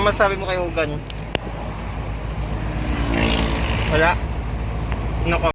Ano masabi mo kay Hugan? Wala? Ano ko?